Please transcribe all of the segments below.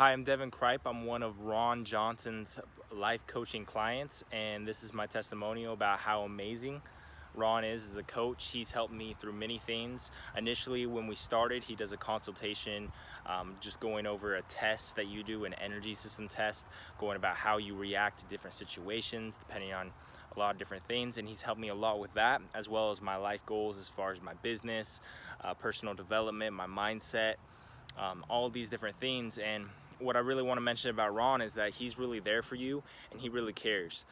Hi, I'm Devin Kripe. I'm one of Ron Johnson's life coaching clients, and this is my testimonial about how amazing Ron is as a coach. He's helped me through many things. Initially, when we started, he does a consultation, um, just going over a test that you do, an energy system test, going about how you react to different situations, depending on a lot of different things. And he's helped me a lot with that, as well as my life goals as far as my business, uh, personal development, my mindset, um, all these different things. And what I really want to mention about Ron is that he's really there for you and he really cares.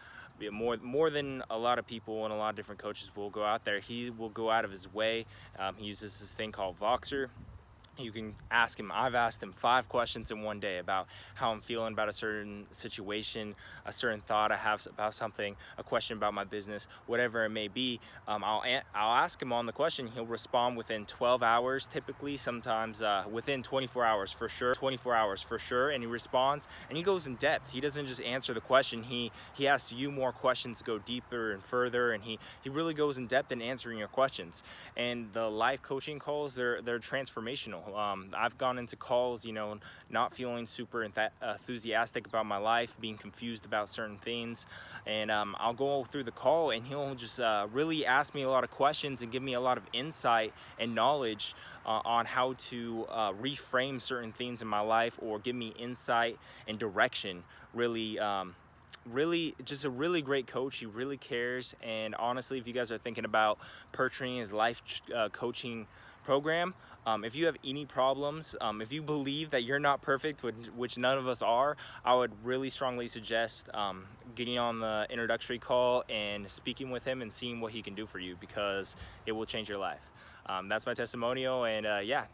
More, more than a lot of people and a lot of different coaches will go out there. He will go out of his way. Um, he uses this thing called Voxer you can ask him i've asked him five questions in one day about how i'm feeling about a certain situation a certain thought i have about something a question about my business whatever it may be. Um, I'll, I'll ask him on the question. He'll respond within 12 hours typically sometimes uh, within 24 hours for sure 24 hours for sure. And he responds and he goes in depth. He doesn't just answer the question. He he asks you more questions to go deeper and further and he he really goes in depth in answering your questions. And the life coaching calls they're they're transformational um, I've gone into calls, you know, not feeling super enthusiastic about my life, being confused about certain things. And um, I'll go through the call and he'll just uh, really ask me a lot of questions and give me a lot of insight and knowledge uh, on how to uh, reframe certain things in my life or give me insight and direction. Really um, really just a really great coach. He really cares. And honestly if you guys are thinking about purchasing his life uh, coaching program. Um, if you have any problems, um, if you believe that you're not perfect, which, which, none of us are, I would really strongly suggest um, getting on the introductory call and speaking with him and seeing what he can do for you because it will change your life. Um, that's my testimonial and uh, yeah,